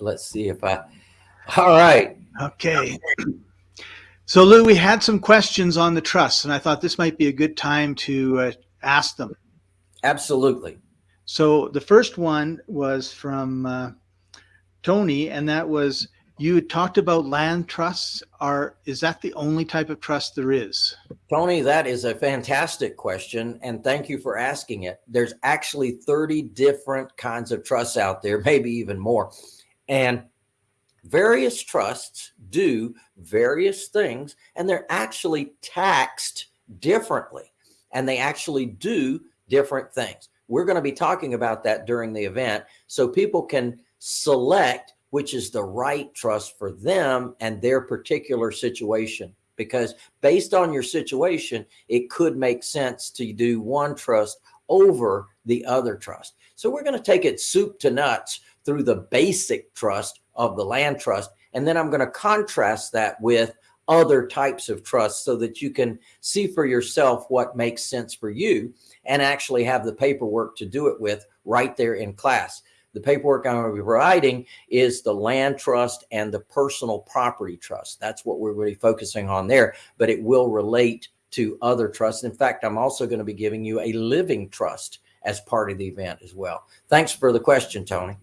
let's see if I, all right. Okay. So Lou, we had some questions on the trust, and I thought this might be a good time to uh, ask them. Absolutely. So the first one was from uh, Tony, and that was you talked about land trusts. Are is that the only type of trust there is? Tony, that is a fantastic question, and thank you for asking it. There's actually 30 different kinds of trusts out there, maybe even more, and various trusts do various things, and they're actually taxed differently, and they actually do different things. We're going to be talking about that during the event, so people can select which is the right trust for them and their particular situation. Because based on your situation, it could make sense to do one trust over the other trust. So we're going to take it soup to nuts through the basic trust of the land trust. And then I'm going to contrast that with other types of trusts so that you can see for yourself what makes sense for you and actually have the paperwork to do it with right there in class. The paperwork I'm going to be providing is the land trust and the personal property trust. That's what we're really focusing on there, but it will relate to other trusts. In fact, I'm also going to be giving you a living trust as part of the event as well. Thanks for the question, Tony.